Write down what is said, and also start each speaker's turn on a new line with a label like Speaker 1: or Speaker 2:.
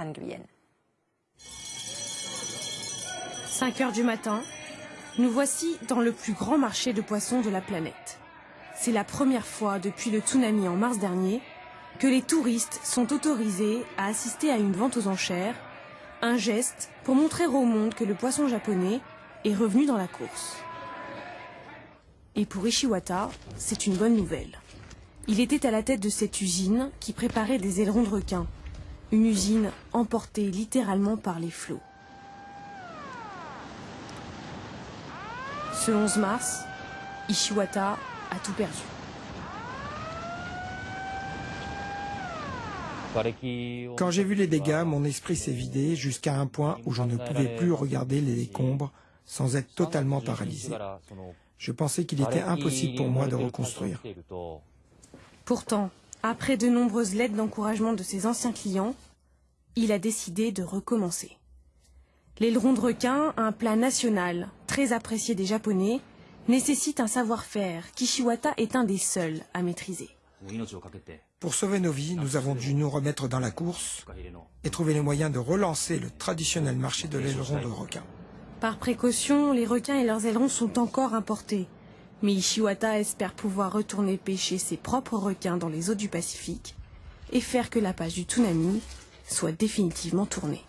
Speaker 1: Han Nguyen.
Speaker 2: 5 heures du matin, nous voici dans le plus grand marché de poissons de la planète. C'est la première fois depuis le tsunami en mars dernier que les touristes sont autorisés à assister à une vente aux enchères, un geste pour montrer au monde que le poisson japonais est revenu dans la course. Et pour Ishiwata, c'est une bonne nouvelle. Il était à la tête de cette usine qui préparait des ailerons de requin. Une usine emportée littéralement par les flots. Ce 11 mars, Ishiwata a tout perdu.
Speaker 3: Quand j'ai vu les dégâts, mon esprit s'est vidé jusqu'à un point où je ne pouvais plus regarder les décombres sans être totalement paralysé. Je pensais qu'il était impossible pour moi de reconstruire.
Speaker 2: Pourtant, après de nombreuses lettres d'encouragement de ses anciens clients, il a décidé de recommencer. L'aileron de requin, un plat national, très apprécié des Japonais, nécessite un savoir-faire qu'Ishiwata est un des seuls à maîtriser.
Speaker 3: Pour sauver nos vies, nous avons dû nous remettre dans la course et trouver les moyens de relancer le traditionnel marché de l'aileron de requin.
Speaker 2: Par précaution, les requins et leurs ailerons sont encore importés. Mais Ishiwata espère pouvoir retourner pêcher ses propres requins dans les eaux du Pacifique et faire que la page du tsunami soit définitivement tournée.